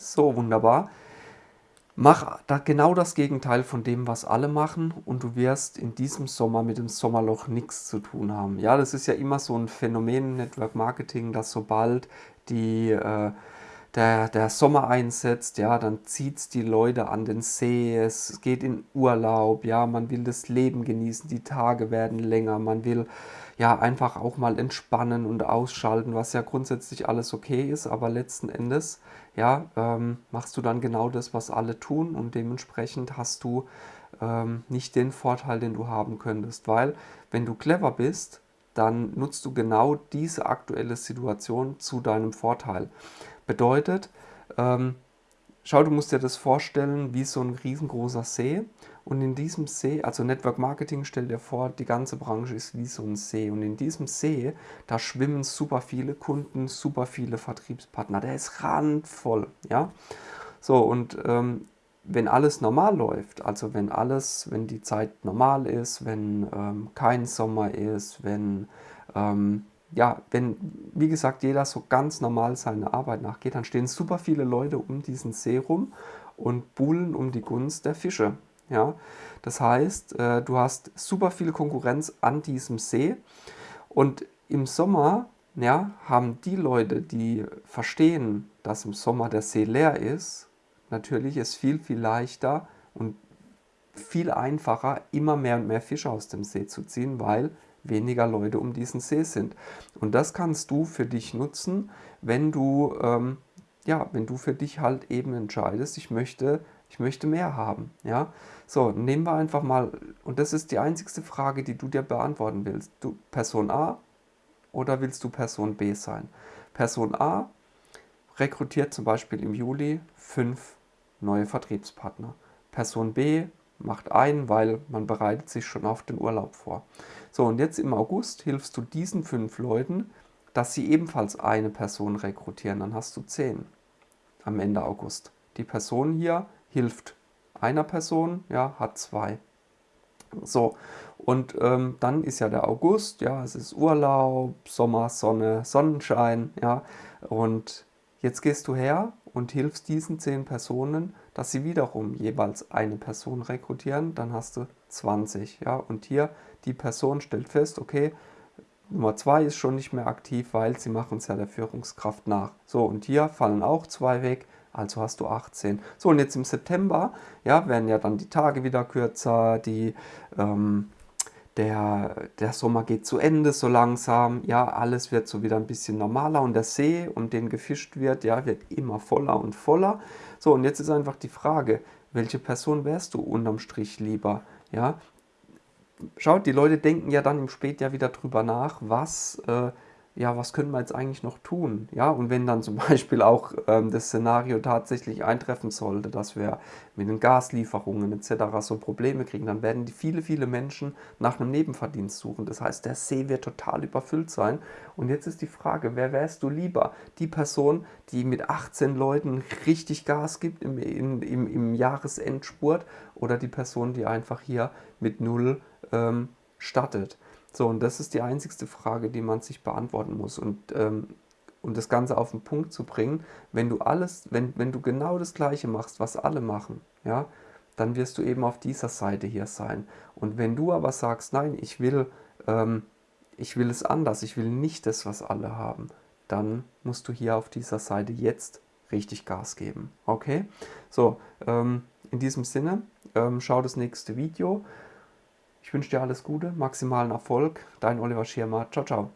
So, wunderbar. Mach da genau das Gegenteil von dem, was alle machen und du wirst in diesem Sommer mit dem Sommerloch nichts zu tun haben. Ja, das ist ja immer so ein Phänomen Network Marketing, dass sobald die, äh, der, der Sommer einsetzt, ja, dann zieht es die Leute an den See, es geht in Urlaub, ja, man will das Leben genießen, die Tage werden länger, man will ja einfach auch mal entspannen und ausschalten, was ja grundsätzlich alles okay ist, aber letzten Endes ja, ähm, machst du dann genau das, was alle tun und dementsprechend hast du ähm, nicht den Vorteil, den du haben könntest, weil wenn du clever bist, dann nutzt du genau diese aktuelle Situation zu deinem Vorteil. Bedeutet, ähm, schau, du musst dir das vorstellen wie so ein riesengroßer See und in diesem See, also Network Marketing, stell dir vor, die ganze Branche ist wie so ein See. Und in diesem See, da schwimmen super viele Kunden, super viele Vertriebspartner. Der ist randvoll. Ja? So, und ähm, wenn alles normal läuft, also wenn alles, wenn die Zeit normal ist, wenn ähm, kein Sommer ist, wenn, ähm, ja, wenn, wie gesagt, jeder so ganz normal seiner Arbeit nachgeht, dann stehen super viele Leute um diesen See rum und buhlen um die Gunst der Fische. Ja? Das heißt, äh, du hast super viel Konkurrenz an diesem See und im Sommer ja, haben die Leute, die verstehen, dass im Sommer der See leer ist, natürlich es viel, viel leichter und viel einfacher, immer mehr und mehr Fische aus dem See zu ziehen, weil weniger Leute um diesen See sind. Und das kannst du für dich nutzen, wenn du, ähm, ja, wenn du für dich halt eben entscheidest, ich möchte ich möchte mehr haben. Ja? So, nehmen wir einfach mal, und das ist die einzigste Frage, die du dir beantworten willst. Du Person A oder willst du Person B sein? Person A rekrutiert zum Beispiel im Juli fünf neue Vertriebspartner. Person B macht einen, weil man bereitet sich schon auf den Urlaub vor. So, und jetzt im August hilfst du diesen fünf Leuten, dass sie ebenfalls eine Person rekrutieren. Dann hast du zehn am Ende August. Die Person hier hilft einer Person, ja, hat zwei. So, und ähm, dann ist ja der August, ja, es ist Urlaub, Sommer, Sonne, Sonnenschein, ja, und jetzt gehst du her und hilfst diesen zehn Personen, dass sie wiederum jeweils eine Person rekrutieren, dann hast du 20, ja, und hier die Person stellt fest, okay, Nummer zwei ist schon nicht mehr aktiv, weil sie machen es ja der Führungskraft nach. So, und hier fallen auch zwei weg, also hast du 18. So, und jetzt im September ja, werden ja dann die Tage wieder kürzer, die, ähm, der, der Sommer geht zu Ende so langsam, ja, alles wird so wieder ein bisschen normaler und der See, um den gefischt wird, ja, wird immer voller und voller. So, und jetzt ist einfach die Frage, welche Person wärst du unterm Strich lieber, ja? Schaut, die Leute denken ja dann im Spätjahr wieder drüber nach, was... Äh, ja, was können wir jetzt eigentlich noch tun? Ja, und wenn dann zum Beispiel auch ähm, das Szenario tatsächlich eintreffen sollte, dass wir mit den Gaslieferungen etc. so Probleme kriegen, dann werden die viele, viele Menschen nach einem Nebenverdienst suchen. Das heißt, der See wird total überfüllt sein. Und jetzt ist die Frage, wer wärst du lieber? Die Person, die mit 18 Leuten richtig Gas gibt im, im, im, im Jahresendspurt oder die Person, die einfach hier mit null ähm, startet? So, und das ist die einzigste Frage, die man sich beantworten muss. Und ähm, um das Ganze auf den Punkt zu bringen, wenn du alles, wenn, wenn du genau das Gleiche machst, was alle machen, ja, dann wirst du eben auf dieser Seite hier sein. Und wenn du aber sagst, nein, ich will, ähm, ich will es anders, ich will nicht das, was alle haben, dann musst du hier auf dieser Seite jetzt richtig Gas geben. Okay? So, ähm, in diesem Sinne, ähm, schau das nächste Video. Ich wünsche dir alles Gute, maximalen Erfolg. Dein Oliver Schirmer. Ciao, ciao.